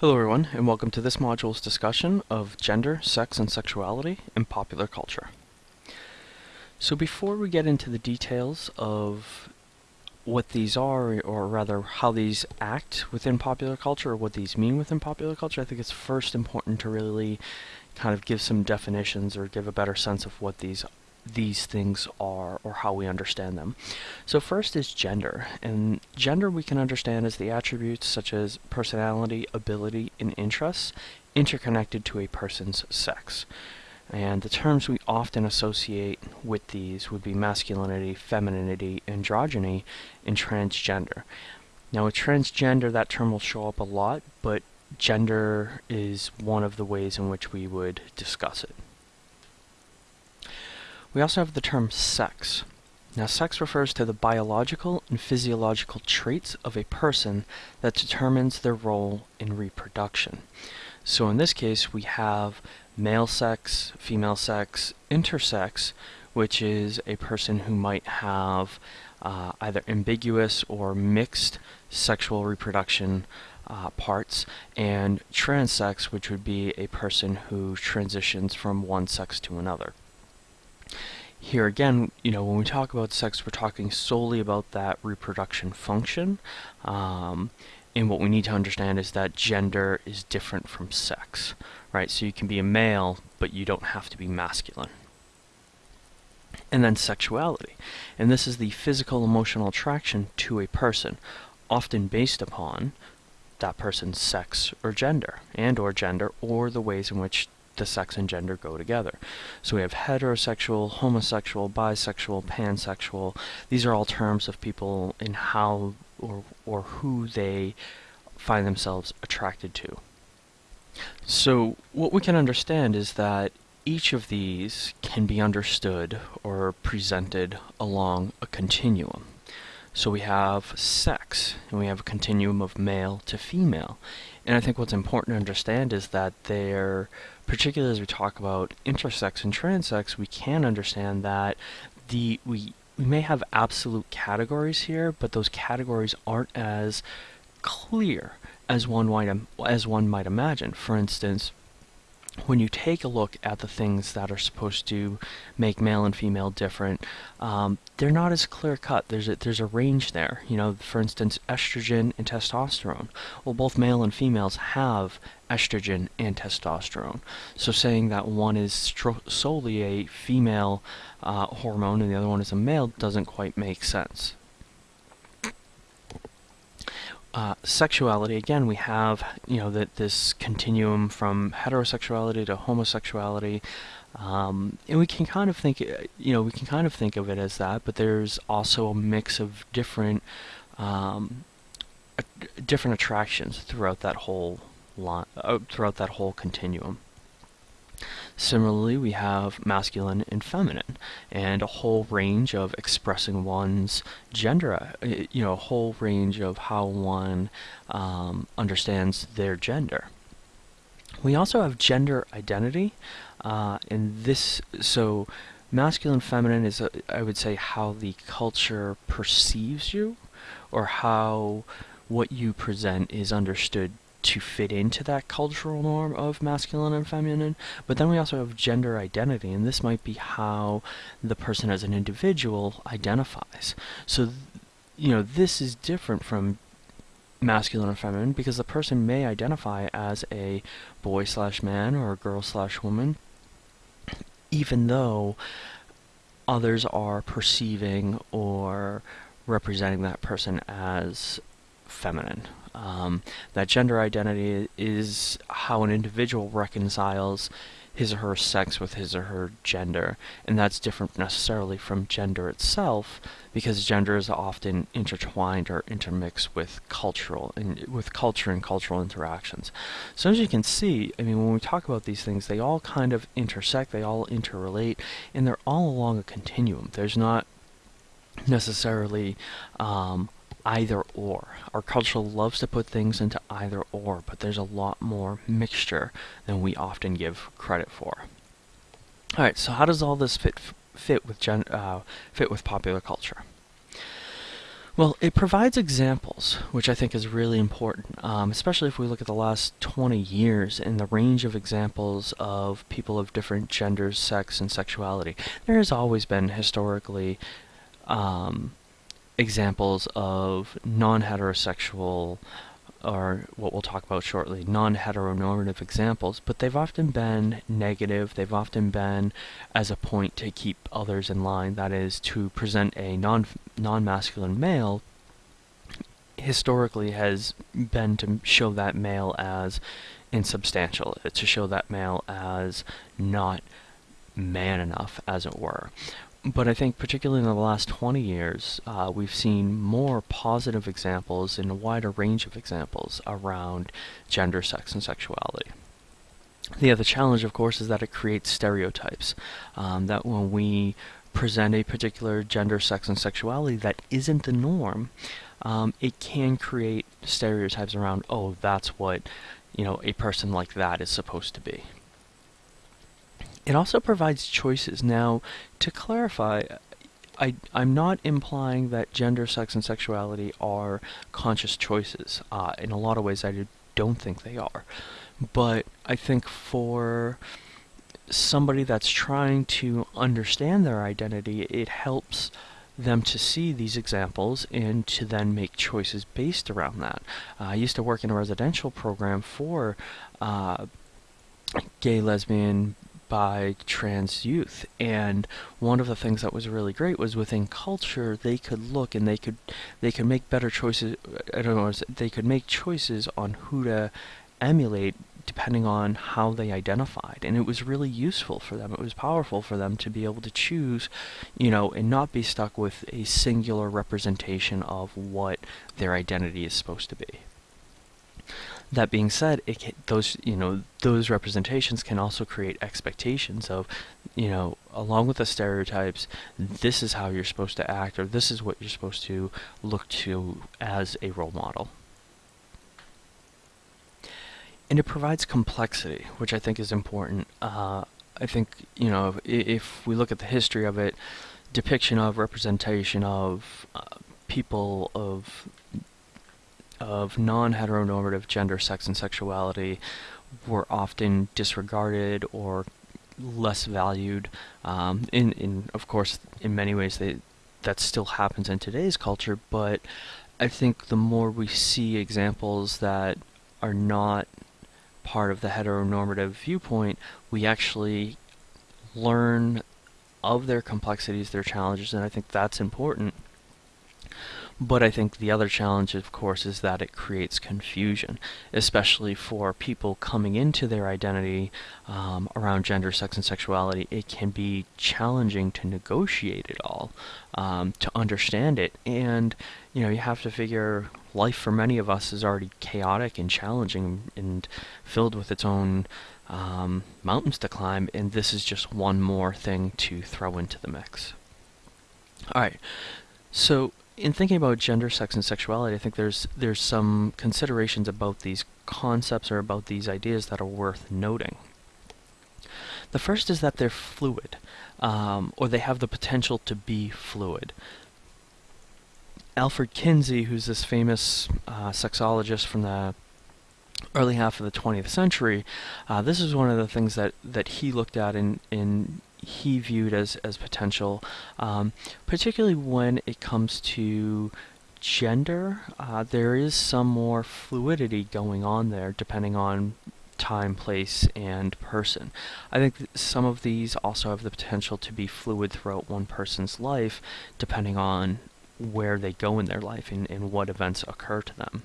Hello everyone, and welcome to this module's discussion of gender, sex, and sexuality in popular culture. So before we get into the details of what these are, or rather how these act within popular culture, or what these mean within popular culture, I think it's first important to really kind of give some definitions or give a better sense of what these these things are or how we understand them. So first is gender. And gender we can understand as the attributes such as personality, ability, and interests interconnected to a person's sex. And the terms we often associate with these would be masculinity, femininity, androgyny, and transgender. Now with transgender that term will show up a lot, but gender is one of the ways in which we would discuss it. We also have the term sex. Now, sex refers to the biological and physiological traits of a person that determines their role in reproduction. So in this case, we have male sex, female sex, intersex, which is a person who might have uh, either ambiguous or mixed sexual reproduction uh, parts, and transsex, which would be a person who transitions from one sex to another. Here again, you know, when we talk about sex, we're talking solely about that reproduction function. Um, and what we need to understand is that gender is different from sex, right? So you can be a male, but you don't have to be masculine. And then sexuality. And this is the physical emotional attraction to a person, often based upon that person's sex or gender, and or gender, or the ways in which the sex and gender go together. So we have heterosexual, homosexual, bisexual, pansexual. These are all terms of people in how or, or who they find themselves attracted to. So what we can understand is that each of these can be understood or presented along a continuum. So we have sex, and we have a continuum of male to female. And I think what's important to understand is that they're, particularly as we talk about intersex and transsex, we can understand that the we we may have absolute categories here, but those categories aren't as clear as one might as one might imagine. For instance, when you take a look at the things that are supposed to make male and female different, um, they're not as clear cut. There's a, there's a range there. You know, for instance, estrogen and testosterone. Well, both male and females have estrogen and testosterone. So saying that one is solely a female uh, hormone and the other one is a male doesn't quite make sense. Uh, sexuality, again, we have, you know, that this continuum from heterosexuality to homosexuality, um, and we can kind of think, you know, we can kind of think of it as that, but there's also a mix of different, um, different attractions throughout that whole line, uh, throughout that whole continuum. Similarly, we have masculine and feminine, and a whole range of expressing one's gender, uh, you know, a whole range of how one um, understands their gender. We also have gender identity, uh, and this, so masculine feminine is, a, I would say, how the culture perceives you, or how what you present is understood to fit into that cultural norm of masculine and feminine. But then we also have gender identity, and this might be how the person as an individual identifies. So, you know, this is different from masculine and feminine because the person may identify as a boy slash man or a girl slash woman, even though others are perceiving or representing that person as feminine. Um, that gender identity is how an individual reconciles his or her sex with his or her gender, and that's different necessarily from gender itself because gender is often intertwined or intermixed with cultural and with culture and cultural interactions. So as you can see, I mean, when we talk about these things, they all kind of intersect, they all interrelate, and they're all along a continuum. There's not necessarily um, either or. Our culture loves to put things into either or, but there's a lot more mixture than we often give credit for. All right, so how does all this fit fit with gen, uh, fit with popular culture? Well, it provides examples, which I think is really important, um, especially if we look at the last 20 years and the range of examples of people of different genders, sex, and sexuality. There has always been historically um, examples of non heterosexual or what we'll talk about shortly, non heteronormative examples, but they've often been negative. They've often been as a point to keep others in line, that is, to present a non non masculine male historically has been to show that male as insubstantial, to show that male as not man enough, as it were. But I think, particularly in the last 20 years, uh, we've seen more positive examples and a wider range of examples around gender, sex, and sexuality. The other challenge, of course, is that it creates stereotypes. Um, that when we present a particular gender, sex, and sexuality that isn't the norm, um, it can create stereotypes around, oh, that's what you know a person like that is supposed to be. It also provides choices. Now, to clarify, I, I'm not implying that gender, sex, and sexuality are conscious choices. Uh, in a lot of ways, I don't think they are. But I think for somebody that's trying to understand their identity, it helps them to see these examples and to then make choices based around that. Uh, I used to work in a residential program for uh, gay, lesbian, bi trans youth. And one of the things that was really great was within culture, they could look and they could they could make better choices. I don't know. They could make choices on who to emulate depending on how they identified and it was really useful for them it was powerful for them to be able to choose you know and not be stuck with a singular representation of what their identity is supposed to be that being said, it can, those you know those representations can also create expectations of, you know, along with the stereotypes, this is how you're supposed to act, or this is what you're supposed to look to as a role model. And it provides complexity, which I think is important. Uh, I think you know if, if, we look at the history of it, depiction of representation of uh, people of of non heteronormative gender, sex, and sexuality were often disregarded or less valued. Um, in, in, of course, in many ways, they, that still happens in today's culture, but I think the more we see examples that are not part of the heteronormative viewpoint, we actually learn of their complexities, their challenges, and I think that's important. But I think the other challenge, of course, is that it creates confusion, especially for people coming into their identity um, around gender, sex, and sexuality. It can be challenging to negotiate it all, um, to understand it. And, you know, you have to figure life for many of us is already chaotic and challenging and filled with its own um, mountains to climb, and this is just one more thing to throw into the mix. All right, so in thinking about gender, sex, and sexuality, I think there's there's some considerations about these concepts or about these ideas that are worth noting. The first is that they're fluid, um, or they have the potential to be fluid. Alfred Kinsey, who's this famous uh, sexologist from the early half of the 20th century, uh, this is one of the things that, that he looked at in, in he viewed as, as potential, um, particularly when it comes to gender. Uh, there is some more fluidity going on there depending on time, place, and person. I think some of these also have the potential to be fluid throughout one person's life depending on where they go in their life and, and what events occur to them.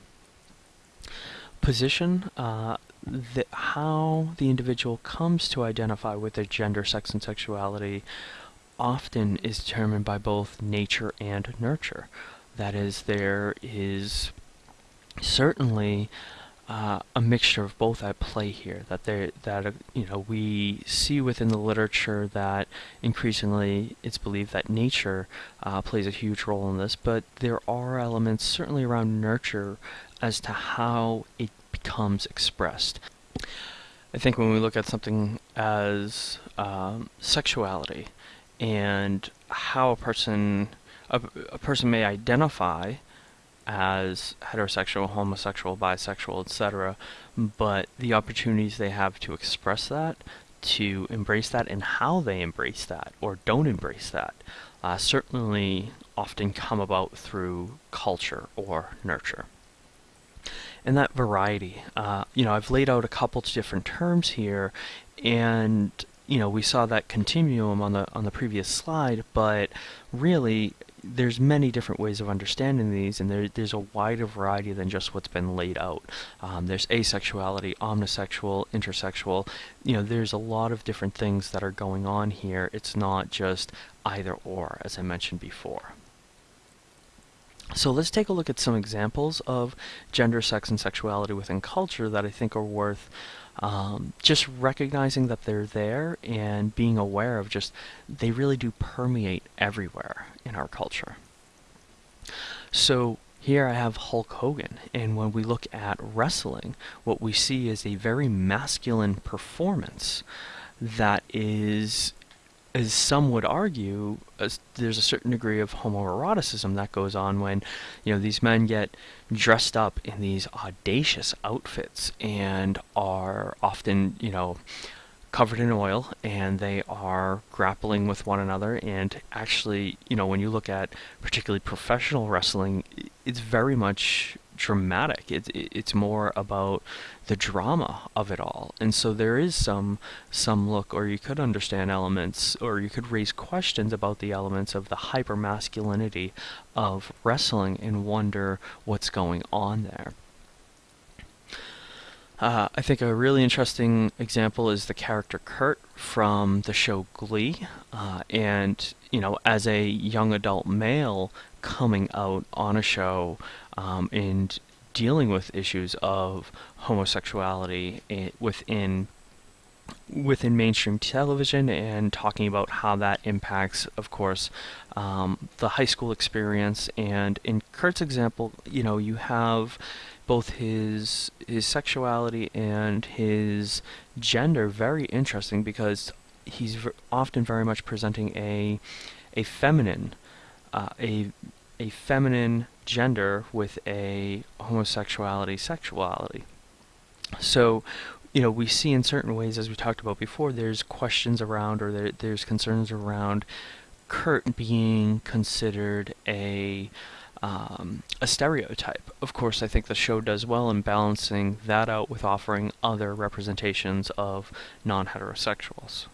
Position, uh, the, how the individual comes to identify with their gender, sex, and sexuality often is determined by both nature and nurture. That is, there is certainly uh, a mixture of both at play here. That there, that uh, you know, we see within the literature that increasingly it's believed that nature uh, plays a huge role in this, but there are elements certainly around nurture as to how it becomes expressed. I think when we look at something as um, sexuality and how a person a, a person may identify as heterosexual, homosexual, bisexual, etc., but the opportunities they have to express that, to embrace that, and how they embrace that or don't embrace that, uh, certainly often come about through culture or nurture. And that variety, uh, you know, I've laid out a couple different terms here, and you know, we saw that continuum on the on the previous slide, but really there's many different ways of understanding these, and there, there's a wider variety than just what's been laid out. Um, there's asexuality, omnisexual, intersexual. You know, there's a lot of different things that are going on here. It's not just either or, as I mentioned before. So let's take a look at some examples of gender, sex, and sexuality within culture that I think are worth um, just recognizing that they're there and being aware of just they really do permeate everywhere in our culture. So here I have Hulk Hogan, and when we look at wrestling, what we see is a very masculine performance that is as some would argue, there's a certain degree of homoeroticism that goes on when, you know, these men get dressed up in these audacious outfits and are often, you know, covered in oil and they are grappling with one another. And actually, you know, when you look at particularly professional wrestling, it's very much dramatic. It's it's more about the drama of it all, and so there is some some look, or you could understand elements, or you could raise questions about the elements of the hyper masculinity of wrestling and wonder what's going on there. Uh, I think a really interesting example is the character Kurt from the show Glee, uh, and you know, as a young adult male coming out on a show um, and dealing with issues of homosexuality within within mainstream television and talking about how that impacts, of course, um, the high school experience. And in Kurt's example, you know, you have both his his sexuality and his gender very interesting because he's often very much presenting a a feminine uh, a a feminine gender with a homosexuality sexuality. So, you know, we see in certain ways, as we talked about before, there's questions around or there, there's concerns around Kurt being considered a um, a stereotype. Of course, I think the show does well in balancing that out with offering other representations of non-heterosexuals.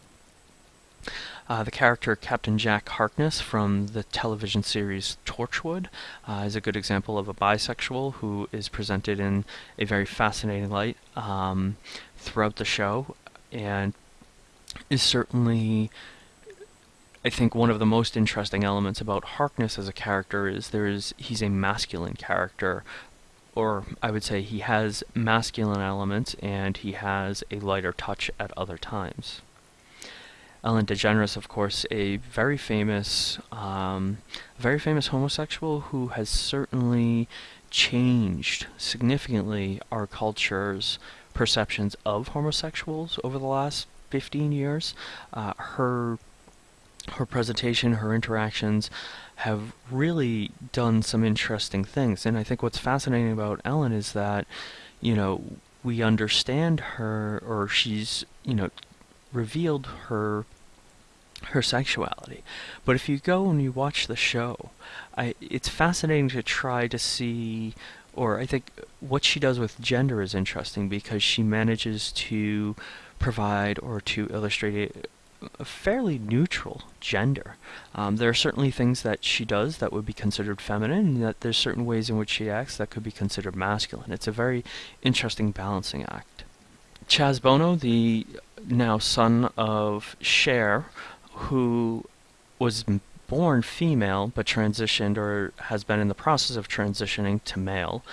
Uh, the character Captain Jack Harkness from the television series Torchwood uh, is a good example of a bisexual who is presented in a very fascinating light um, throughout the show and is certainly I think one of the most interesting elements about Harkness as a character is there is he's a masculine character or I would say he has masculine elements and he has a lighter touch at other times. Ellen DeGeneres, of course, a very famous, um, very famous homosexual who has certainly changed significantly our culture's perceptions of homosexuals over the last 15 years. Uh, her her presentation, her interactions have really done some interesting things. And I think what's fascinating about Ellen is that, you know, we understand her, or she's, you know, revealed her her sexuality. But if you go and you watch the show, I, it's fascinating to try to see, or I think what she does with gender is interesting because she manages to provide or to illustrate a, fairly neutral gender. Um, there are certainly things that she does that would be considered feminine, and that there's certain ways in which she acts that could be considered masculine. It's a very interesting balancing act. Chaz Bono, the now son of Cher, who was born female but transitioned or has been in the process of transitioning to male.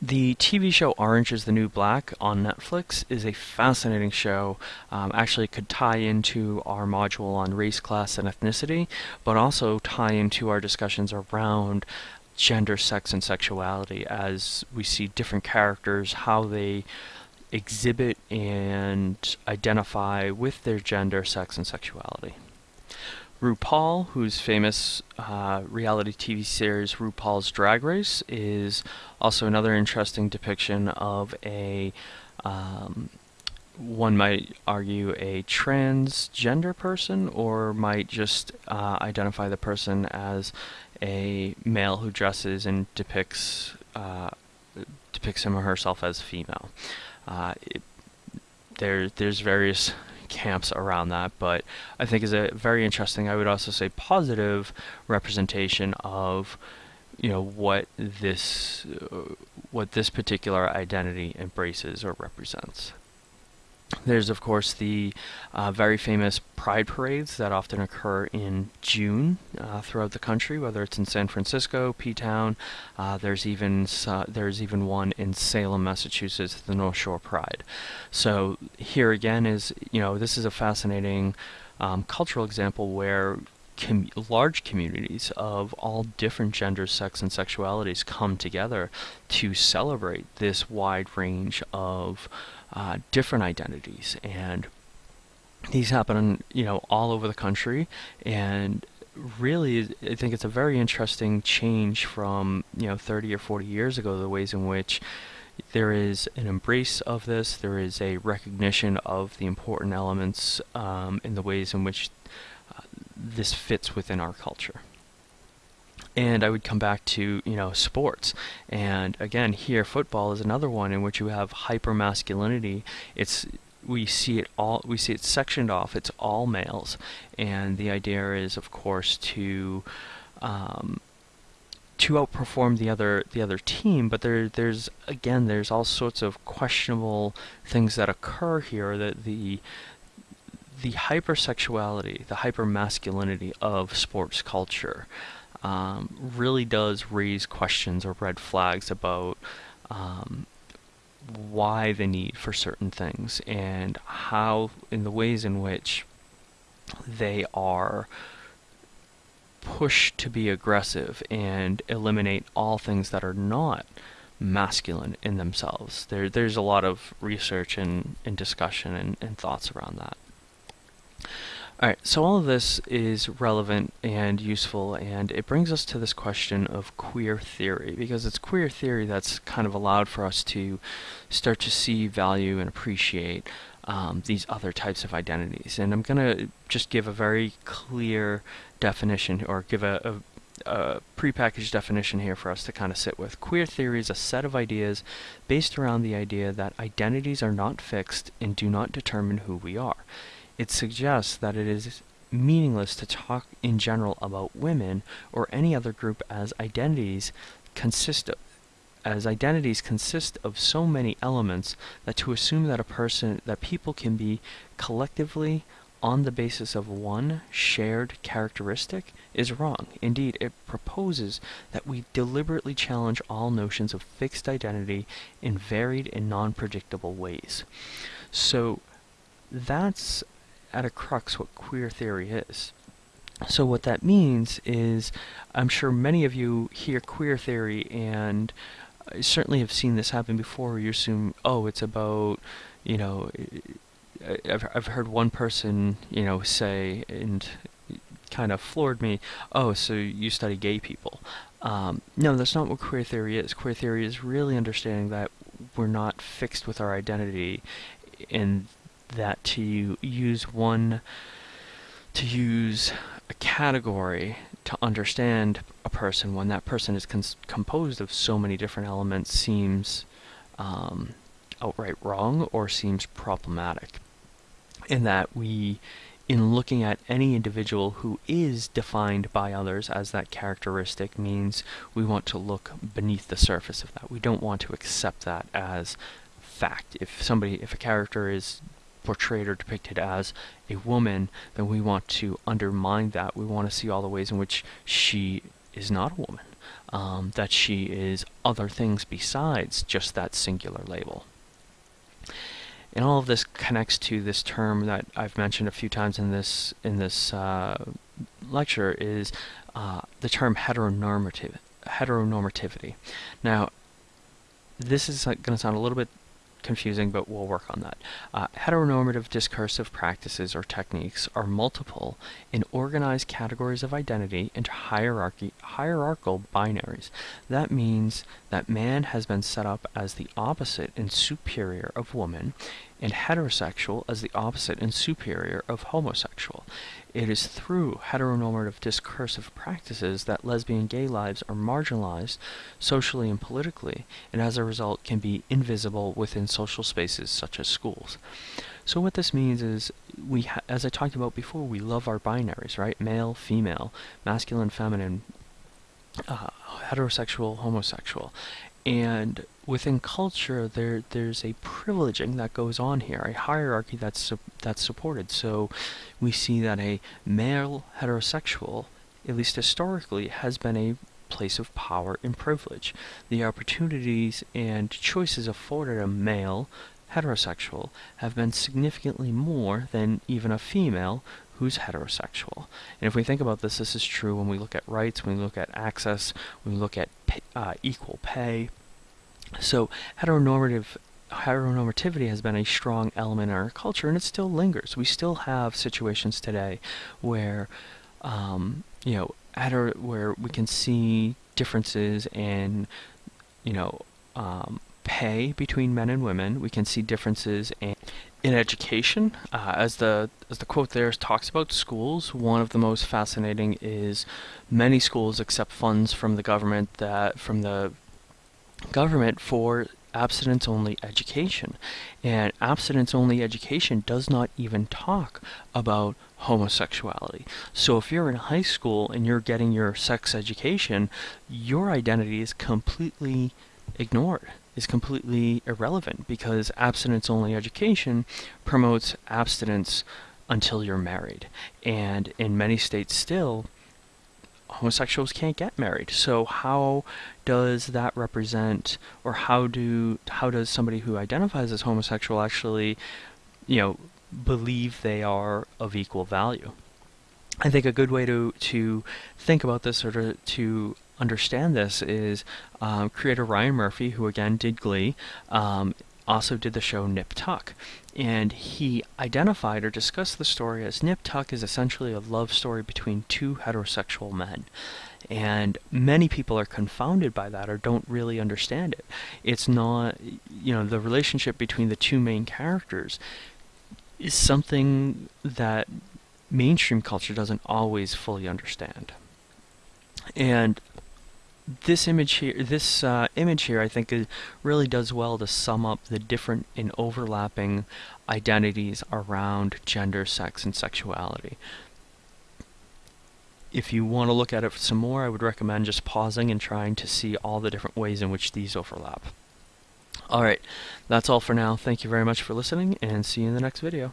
The TV show Orange is the New Black on Netflix is a fascinating show. Um, actually, could tie into our module on race, class, and ethnicity, but also tie into our discussions around gender, sex, and sexuality as we see different characters, how they exhibit and identify with their gender, sex, and sexuality. RuPaul, whose famous uh, reality TV series RuPaul's Drag Race, is also another interesting depiction of a, um, one might argue, a transgender person, or might just uh, identify the person as a male who dresses and depicts uh, depicts him or herself as female. Uh, it, there, there's various camps around that, but I think is a very interesting, I would also say positive representation of you know what this uh, what this particular identity embraces or represents. There's, of course, the uh, very famous pride parades that often occur in June uh, throughout the country, whether it's in San Francisco, P-Town. Uh, there's even uh, there's even one in Salem, Massachusetts, the North Shore Pride. So here again is you know this is a fascinating um, cultural example where Com large communities of all different genders, sex, and sexualities come together to celebrate this wide range of uh, different identities. And these happen you know all over the country. And really I think it's a very interesting change from you know 30 or 40 years ago the ways in which there is an embrace of this. There is a recognition of the important elements um, in the ways in which this fits within our culture. And I would come back to you know sports. And again here football is another one in which you have hyper masculinity it's we see it all we see it sectioned off. It's all males. And the idea is of course to um, to outperform the other the other team. But there there's again there's all sorts of questionable things that occur here that the the hypersexuality the hypermasculinity of sports culture um, really does raise questions or red flags about um, why the need for certain things and how, in the ways in which they are pushed to be aggressive and eliminate all things that are not masculine in themselves. There, there's a lot of research and, and discussion and, and thoughts around that. Alright, so all of this is relevant and useful, and it brings us to this question of queer theory, because it's queer theory that's kind of allowed for us to start to see value and appreciate um, these other types of identities. And I'm going to just give a very clear definition, or give a, a, a prepackaged definition here for us to kind of sit with. Queer theory is a set of ideas based around the idea that identities are not fixed and do not determine who we are it suggests that it is meaningless to talk in general about women or any other group as identities consist of, as identities consist of so many elements that to assume that a person that people can be collectively on the basis of one shared characteristic is wrong. Indeed, it proposes that we deliberately challenge all notions of fixed identity in varied and non-predictable ways. So that's at a crux what queer theory is. So what that means is, I'm sure many of you hear queer theory and I certainly have seen this happen before. You assume, oh, it's about, you know, I've I've heard one person, you know, say and kind of floored me. Oh, so you study gay people? Um, no, that's not what queer theory is. Queer theory is really understanding that we're not fixed with our identity, and that to use one, to use a category to understand a person when that person is composed of so many different elements seems um, outright wrong or seems problematic. In that we, in looking at any individual who is defined by others as that characteristic means we want to look beneath the surface of that. We don't want to accept that as fact. If somebody, if a character is portrayed or depicted as a woman, then we want to undermine that. We want to see all the ways in which she is not a woman, um, that she is other things besides just that singular label. And all of this connects to this term that I've mentioned a few times in this in this uh, lecture is uh, the term heteronormative heteronormativity. Now, this is going to sound a little bit confusing, but we'll work on that. Uh, heteronormative discursive practices or techniques are multiple in organized categories of identity into hierarchy, hierarchical binaries. That means that man has been set up as the opposite and superior of woman, and heterosexual as the opposite and superior of homosexual. It is through heteronormative discursive practices that lesbian gay lives are marginalized socially and politically, and as a result can be invisible within social spaces such as schools. So what this means is, we, as I talked about before, we love our binaries, right? Male, female, masculine, feminine, uh, heterosexual, homosexual, and within culture there there's a privileging that goes on here a hierarchy that's that's supported. So we see that a male heterosexual at least historically has been a place of power and privilege. The opportunities and choices afforded a male heterosexual have been significantly more than even a female who's heterosexual. And if we think about this, this is true when we look at rights, when we look at access, when we look at pay, uh, equal pay. So heteronormative heteronormativity has been a strong element in our culture, and it still lingers. We still have situations today where, um, you know, hetero, where we can see differences in, you know, um, pay between men and women. We can see differences in in education, uh, as the as the quote there talks about schools, one of the most fascinating is many schools accept funds from the government that from the government for abstinence only education. And abstinence only education does not even talk about homosexuality. So if you're in high school and you're getting your sex education, your identity is completely ignored is completely irrelevant because abstinence only education promotes abstinence until you're married. And in many states still, homosexuals can't get married. So how does that represent or how do how does somebody who identifies as homosexual actually, you know, believe they are of equal value? I think a good way to to think about this or to, to understand this is um, creator Ryan Murphy, who again did Glee, um, also did the show Nip Tuck. And he identified or discussed the story as Nip Tuck is essentially a love story between two heterosexual men. And many people are confounded by that or don't really understand it. It's not, you know, the relationship between the two main characters is something that mainstream culture doesn't always fully understand. And this image here, this uh, image here, I think really does well to sum up the different and overlapping identities around gender, sex, and sexuality. If you want to look at it some more, I would recommend just pausing and trying to see all the different ways in which these overlap. Alright, that's all for now. Thank you very much for listening, and see you in the next video.